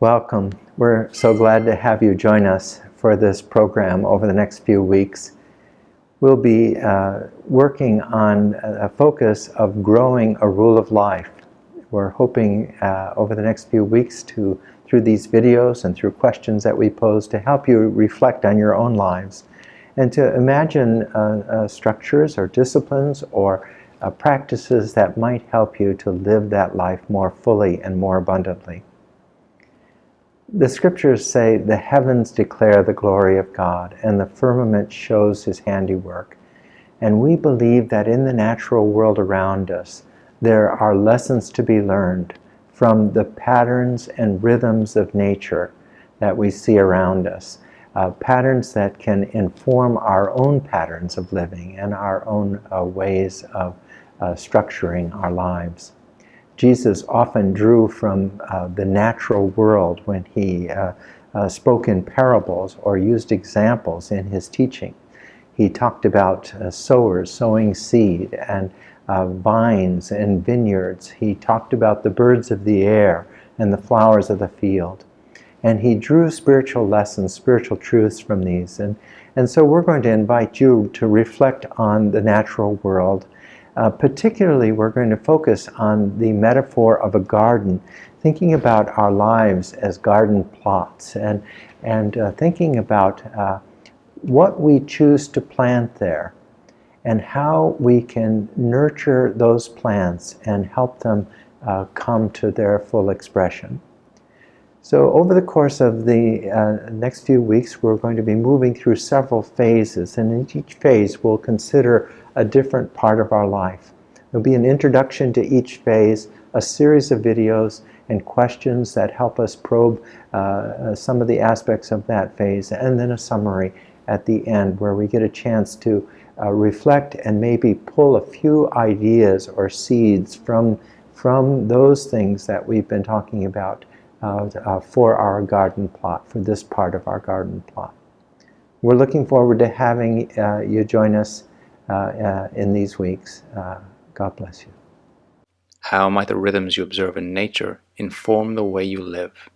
Welcome. We're so glad to have you join us for this program over the next few weeks. We'll be uh, working on a focus of growing a rule of life. We're hoping uh, over the next few weeks to, through these videos and through questions that we pose, to help you reflect on your own lives and to imagine uh, uh structures or disciplines or uh, practices that might help you to live that life more fully and more abundantly. The scriptures say, the heavens declare the glory of God, and the firmament shows his handiwork. And we believe that in the natural world around us, there are lessons to be learned from the patterns and rhythms of nature that we see around us. Uh, patterns that can inform our own patterns of living and our own uh, ways of uh, structuring our lives. Jesus often drew from uh, the natural world when he uh, uh, spoke in parables or used examples in his teaching. He talked about uh, sowers sowing seed and vines and vineyards. He talked about the birds of the air and the flowers of the field. And he drew spiritual lessons, spiritual truths from these. And, and so we're going to invite you to reflect on the natural world uh, particularly, we're going to focus on the metaphor of a garden, thinking about our lives as garden plots and, and uh, thinking about uh, what we choose to plant there and how we can nurture those plants and help them uh, come to their full expression. So over the course of the uh, next few weeks, we're going to be moving through several phases, and in each phase we'll consider a different part of our life. There'll be an introduction to each phase, a series of videos and questions that help us probe uh, uh, some of the aspects of that phase, and then a summary at the end where we get a chance to uh, reflect and maybe pull a few ideas or seeds from, from those things that we've been talking about uh, for our garden plot, for this part of our garden plot. We're looking forward to having uh, you join us uh, uh, in these weeks. God bless you. How might the rhythms you observe in nature inform the way you live?